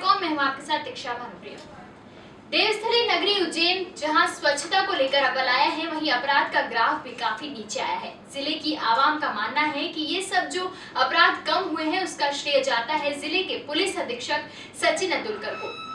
हूँ आपके साथ दीक्षा भानुप्रिया देवस्थली नगरी उज्जैन, जहाँ स्वच्छता को लेकर अबल आया है, वहीं अपराध का ग्राफ भी काफ़ी नीचे आया है। ज़िले की आवाम का मानना है कि ये सब जो अपराध कम हुए हैं, उसका श्रेय जाता है ज़िले के पुलिस अधीक्षक सचिन अतुलकर को।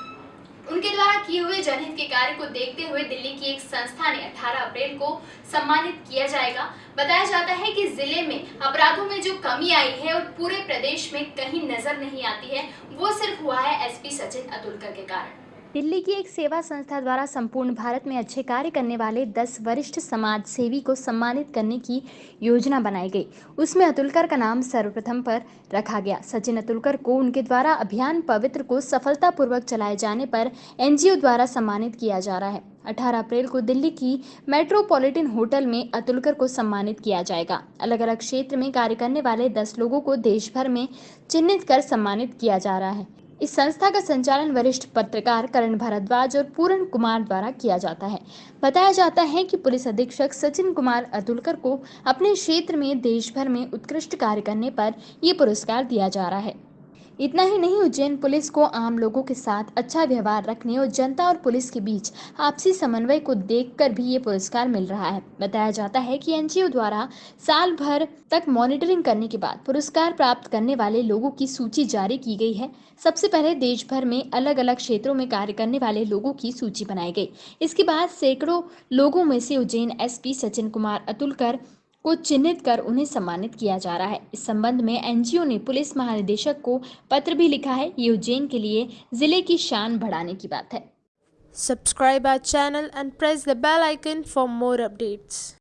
द्वारा किए हुए जनहित के कार्य को देखते हुए दिल्ली की एक संस्था ने 18 अप्रैल को सम्मानित किया जाएगा। बताया जाता है कि ज़िले में अपराधों में जो कमी आई है और पूरे प्रदेश में कहीं नज़र नहीं आती है, वो सिर्फ़ हुआ है एसपी सचिन अतुलकर के कारण। दिल्ली की एक सेवा संस्था द्वारा संपूर्ण भारत में अच्छे कार्य करने वाले 10 वरिष्ठ समाज सेवी को सम्मानित करने की योजना बनाई गई। उसमें अतुलकर का नाम सर्वप्रथम पर रखा गया। सचिन अतुलकर को उनके द्वारा अभियान पवित्र को सफलतापूर्वक चलाए जाने पर एनजीओ द्वारा सम्मानित किया जा रहा है। 18 अप्रैल को दिल्ली की मेट्रोपॉलिटन होटल में अतुलकर को सम्मानित किया जाएगा। अलग अलग क्षेत्र में कार्य करने वाले 10 लोगों को देश भर में चिन्हित कर सम्मानित किया जा रहा है। इस संस्था का संचालन वरिष्ठ पत्रकार करण भारद्वाज और पूरण कुमार द्वारा किया जाता है। बताया जाता है कि पुलिस अधीक्षक सचिन कुमार अतुलकर को अपने क्षेत्र में देश भर में उत्कृष्ट कार्य करने पर यह पुरस्कार दिया जा रहा है। इतना ही नहीं, उज्जैन पुलिस को आम लोगों के साथ अच्छा व्यवहार रखने और जनता और पुलिस के बीच आपसी समन्वय को देखकर भी ये पुरस्कार मिल रहा है। बताया जाता है कि एनजीओ द्वारा साल भर तक मॉनिटरिंग करने के बाद पुरस्कार प्राप्त करने वाले लोगों की सूची जारी की गई है। सबसे पहले देश भर में अलग अलग क्षेत्रों में कार्य करने वाले लोगों की सूची बनाई गई। इसके बाद सैकड़ों लोगों में से उज्जैन एसपी सचिन कुमार अतुलकर को चिन्हित कर उन्हें सम्मानित किया जा रहा है। इस संबंध में एनजीओ ने पुलिस महानिदेशक को पत्र भी लिखा है। ये उज्जैन के लिए ज़िले की शान बढ़ाने की बात है। Subscribe our channel and press the bell icon for more updates.